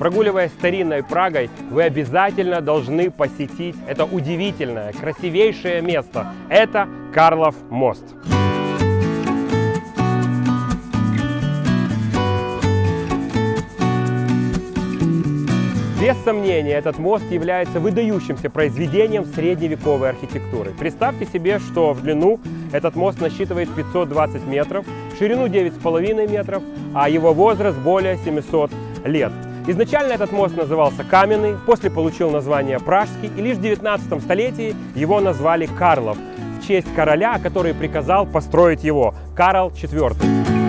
Прогуливаясь старинной Прагой, вы обязательно должны посетить это удивительное, красивейшее место. Это Карлов мост. Без сомнения, этот мост является выдающимся произведением средневековой архитектуры. Представьте себе, что в длину этот мост насчитывает 520 метров, в ширину 9,5 метров, а его возраст более 700 лет. Изначально этот мост назывался Каменный, после получил название Пражский, и лишь в 19 столетии его назвали Карлов, в честь короля, который приказал построить его, Карл IV.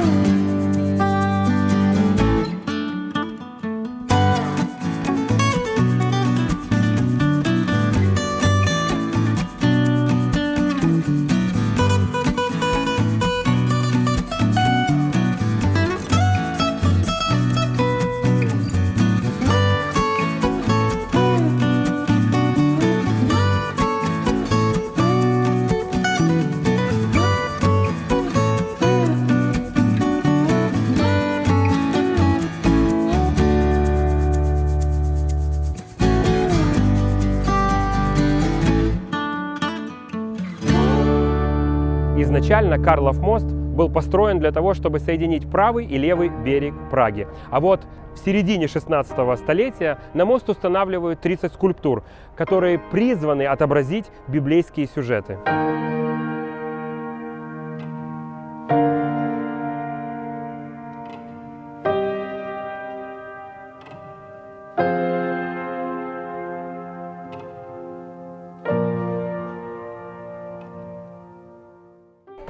Изначально Карлов мост был построен для того, чтобы соединить правый и левый берег Праги. А вот в середине 16 столетия на мост устанавливают 30 скульптур, которые призваны отобразить библейские сюжеты.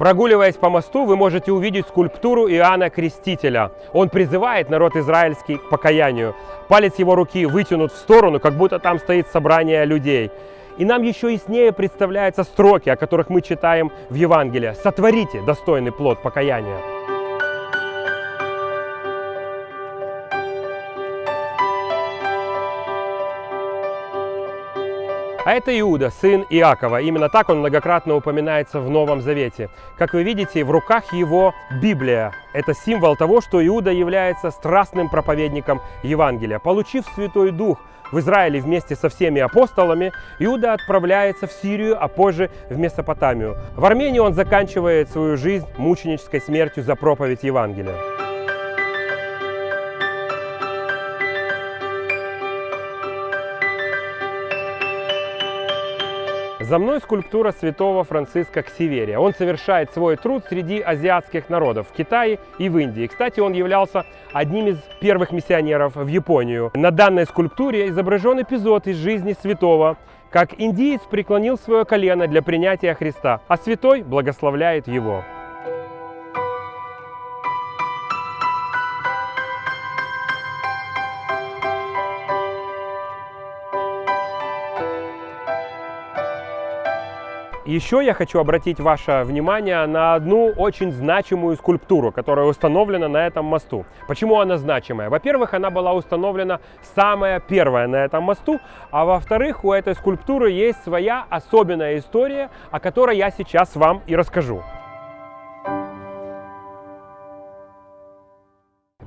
Прогуливаясь по мосту, вы можете увидеть скульптуру Иоанна Крестителя. Он призывает народ израильский к покаянию. Палец его руки вытянут в сторону, как будто там стоит собрание людей. И нам еще яснее представляются строки, о которых мы читаем в Евангелии. «Сотворите достойный плод покаяния». А это Иуда, сын Иакова. Именно так он многократно упоминается в Новом Завете. Как вы видите, в руках его Библия. Это символ того, что Иуда является страстным проповедником Евангелия. Получив Святой Дух в Израиле вместе со всеми апостолами, Иуда отправляется в Сирию, а позже в Месопотамию. В Армении он заканчивает свою жизнь мученической смертью за проповедь Евангелия. За мной скульптура святого Франциска Ксиверия. Он совершает свой труд среди азиатских народов в Китае и в Индии. Кстати, он являлся одним из первых миссионеров в Японию. На данной скульптуре изображен эпизод из жизни святого, как индиец преклонил свое колено для принятия Христа, а святой благословляет его. Еще я хочу обратить ваше внимание на одну очень значимую скульптуру, которая установлена на этом мосту. Почему она значимая? Во-первых, она была установлена самая первая на этом мосту, а во-вторых, у этой скульптуры есть своя особенная история, о которой я сейчас вам и расскажу.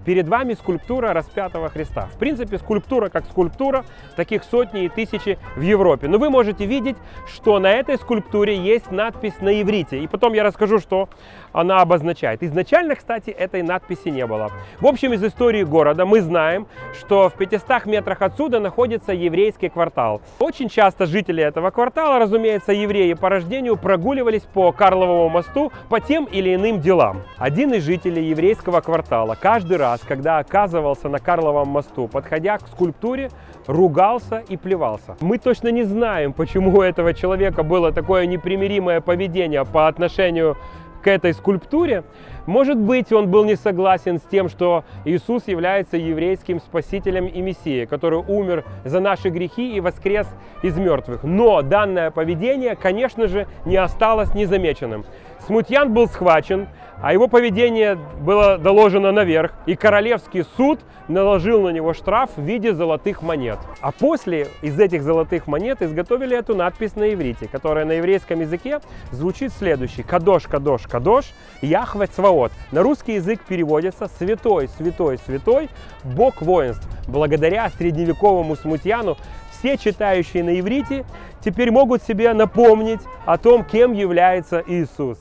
Перед вами скульптура распятого Христа. В принципе, скульптура как скульптура, таких сотни и тысячи в Европе. Но вы можете видеть, что на этой скульптуре есть надпись на иврите. И потом я расскажу, что она обозначает. Изначально, кстати, этой надписи не было. В общем, из истории города мы знаем, что в 500 метрах отсюда находится еврейский квартал. Очень часто жители этого квартала, разумеется, евреи по рождению, прогуливались по Карловому мосту по тем или иным делам. Один из жителей еврейского квартала каждый раз, когда оказывался на Карловом мосту, подходя к скульптуре, ругался и плевался. Мы точно не знаем, почему у этого человека было такое непримиримое поведение по отношению к этой скульптуре. Может быть, он был не согласен с тем, что Иисус является еврейским спасителем и мессией, который умер за наши грехи и воскрес из мертвых. Но данное поведение, конечно же, не осталось незамеченным. Смутьян был схвачен, а его поведение было доложено наверх, и королевский суд наложил на него штраф в виде золотых монет. А после из этих золотых монет изготовили эту надпись на иврите, которая на еврейском языке звучит следующий. Кадош, кадош, кадош, Яхве Цваот. На русский язык переводится «святой, святой, святой, Бог воинств». Благодаря средневековому смутьяну все читающие на иврите теперь могут себе напомнить о том, кем является Иисус.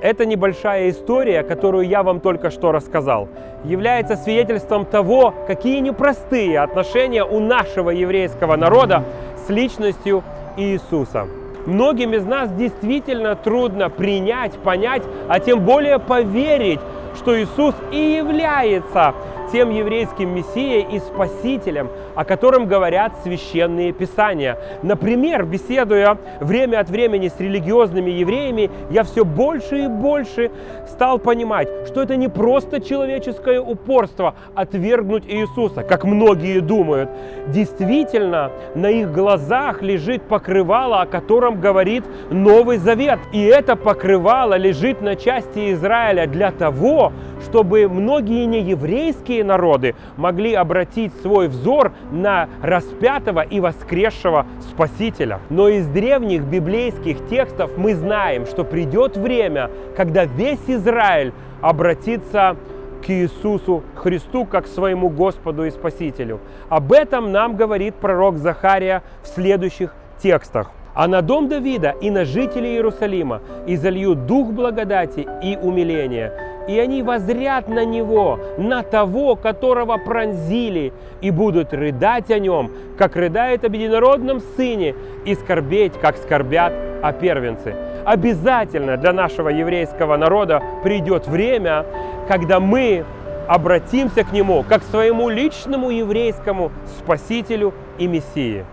Эта небольшая история, которую я вам только что рассказал, является свидетельством того, какие непростые отношения у нашего еврейского народа с личностью Иисуса. Многим из нас действительно трудно принять, понять, а тем более поверить, что Иисус и является тем еврейским мессией и спасителем, о котором говорят священные писания. Например, беседуя время от времени с религиозными евреями, я все больше и больше стал понимать, что это не просто человеческое упорство отвергнуть Иисуса, как многие думают. Действительно, на их глазах лежит покрывало, о котором говорит Новый Завет. И это покрывало лежит на части Израиля для того, чтобы многие нееврейские народы могли обратить свой взор на распятого и воскресшего Спасителя. Но из древних библейских текстов мы знаем, что придет время, когда весь Израиль обратится к Иисусу Христу как своему Господу и Спасителю. Об этом нам говорит пророк Захария в следующих текстах. А на дом Давида и на жителей Иерусалима изольют дух благодати и умиления, и они возрят на него, на того, которого пронзили, и будут рыдать о нем, как рыдает об единородном сыне, и скорбеть, как скорбят о первенце. Обязательно для нашего еврейского народа придет время, когда мы обратимся к нему как к своему личному еврейскому спасителю и мессии.